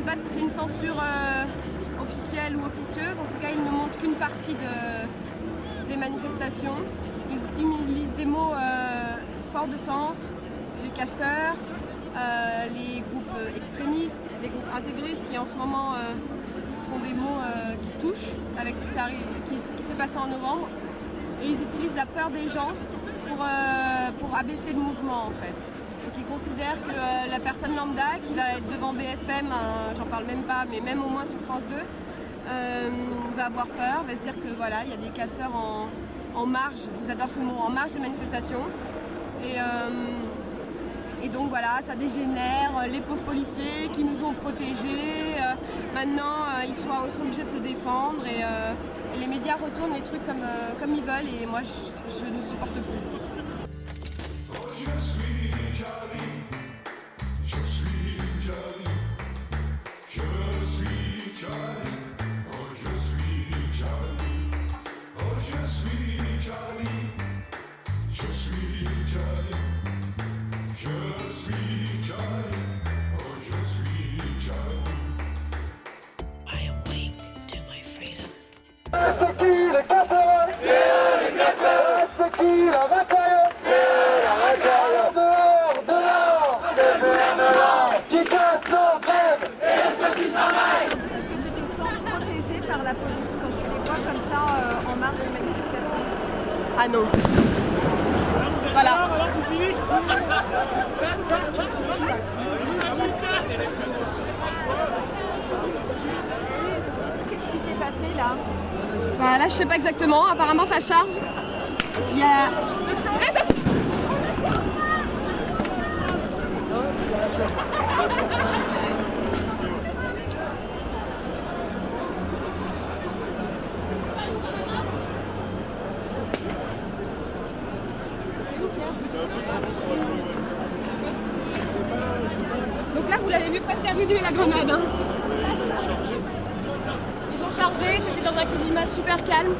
sais pas si c'est une censure euh, officielle ou officieuse, en tout cas ils ne montrent qu'une partie de- des manifestations. Ils utilisent des mots euh, forts de sens, les casseurs, euh, les groupes extrémistes, les groupes intégristes qui en ce moment sont des mots qui touchent avec ce qui s'est passé en novembre. Et ils utilisent la peur des gens pour, pour abaisser le mouvement en fait. Donc ils considèrent que euh, la personne lambda qui va être devant BFM, euh, j'en parle même pas, mais même au moins sur France 2, euh, va avoir peur, va se dire que voilà, il y a des casseurs en, marge, ils adorent ce mot, en marge des manifestations. Et, euh, donc voilà, ça dégénère, euh, les pauvres policiers qui nous ont protégés, euh, maintenant euh, ils, sont, obligés de se défendre et, euh, les médias retournent les trucs comme, euh, comme ils veulent et moi je ne supporte plus. La police quand tu les vois comme ça euh, en marge de manifestation Ah non. Voilà. Qu'est-ce qui s'est passé là Bah là je sais pas exactement, apparemment ça charge. Il y a là, vous l'avez vu presque arriver la grenade. hein. Ils ont chargé, c'était dans un climat super calme.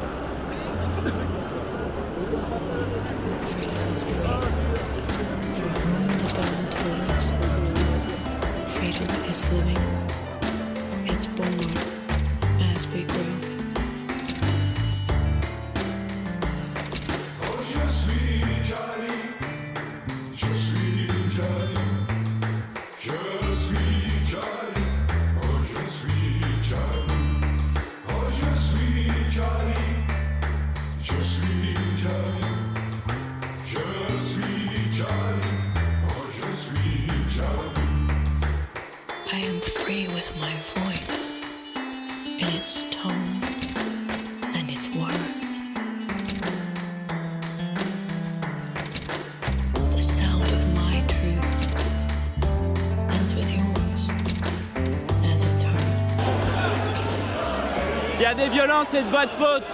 S'il y a des violences, c'est de votre faute.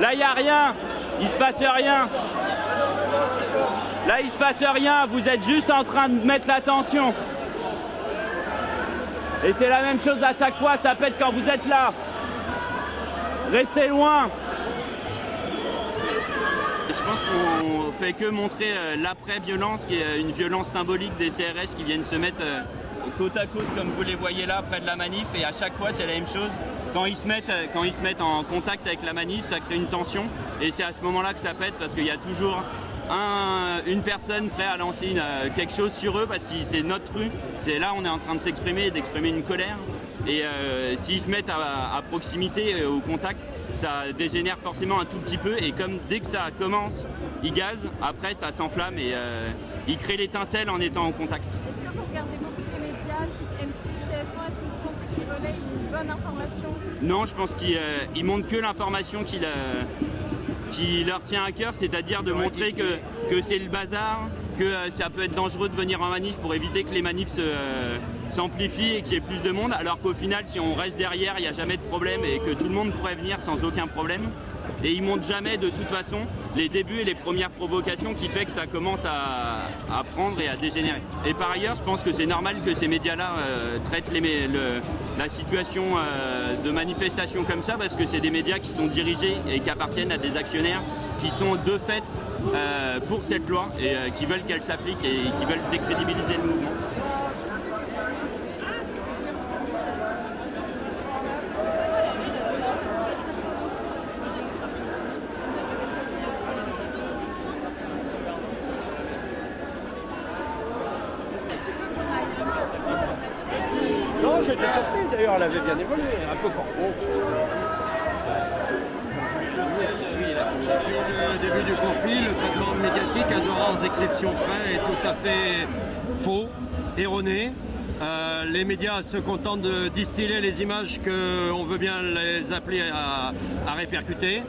Là, il n'y a rien. Il se passe rien. Là, il se passe rien. Vous êtes juste en train de mettre la tension. Et c'est la même chose à chaque fois. Ça pète quand vous êtes là. Restez loin. Je pense qu'on fait que montrer euh, l'après-violence, qui est euh, une violence symbolique des CRS qui viennent se mettre euh, côte à côte, comme vous les voyez là, près de la manif. Et à chaque fois, c'est la même chose. Quand ils, se mettent, quand ils se mettent en contact avec la manif, ça crée une tension. Et c'est à ce moment-là que ça pète, parce qu'il y a toujours un- une personne prête à lancer euh, quelque chose sur eux, parce que c'est notre rue. C'est là, on est en train de s'exprimer d'exprimer une colère. Et euh, s'ils se mettent à, proximité, euh, au contact, ça dégénère forcément un tout petit peu. Et comme dès que ça commence, ils gazent, après ça s'enflamme et euh, ils créent l'étincelle en étant en contact. Bonne information Non, je pense qu'ils euh, que l'information qui, qui leur tient à cœur, c'est-à-dire de montrer que, que c'est le bazar, que euh, ça peut être dangereux de venir en manif pour éviter que les manifs se, euh, s'amplifient et qu'il y ait plus de monde, alors qu'au final, si on reste derrière, il n'y a jamais de problème et que tout le monde pourrait venir sans aucun problème. Et ils montrent jamais de toute façon les débuts et les premières provocations qui fait que ça commence à, prendre et à dégénérer. Et par ailleurs, je pense que c'est normal que ces médias-là euh, traitent la situation euh, de manifestation comme ça parce que c'est des médias qui sont dirigés et qui appartiennent à des actionnaires qui sont de fait euh, pour cette loi et qui veulent qu'elle s'applique et qui veulent décrédibiliser le mouvement. D'ailleurs, elle avait bien évolué, un peu corbeau. Depuis le début du conflit, le traitement médiatique, à de rares exceptions près, est tout à fait faux, erroné. Euh, les médias se contentent de distiller les images qu'on veut bien les appeler à, à répercuter.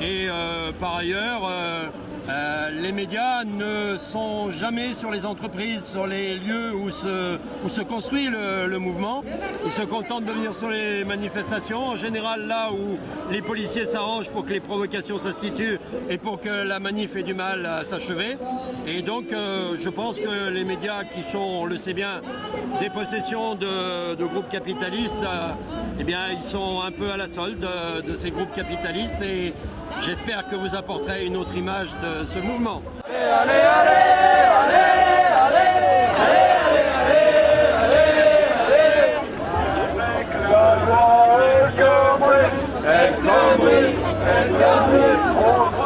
Et euh, par ailleurs, euh, euh, les médias ne sont jamais sur les entreprises, sur les lieux où se, se construit le, mouvement. Ils se contentent de venir sur les manifestations, en général là où les policiers s'arrangent pour que les provocations s'instituent et pour que la manif ait du mal à s'achever. Et donc euh, je pense que les médias qui sont, on le sait bien, des possessions de, groupes capitalistes, euh, eh bien ils sont un peu à la solde de, ces groupes capitalistes j'espère que vous apporterez une autre image de ce mouvement. La loi est compris, est compris, est compris, on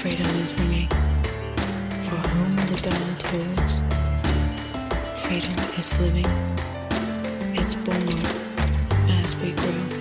Freedom is ringing. For whom the bell tolls. Freedom is living. It's born as we grow.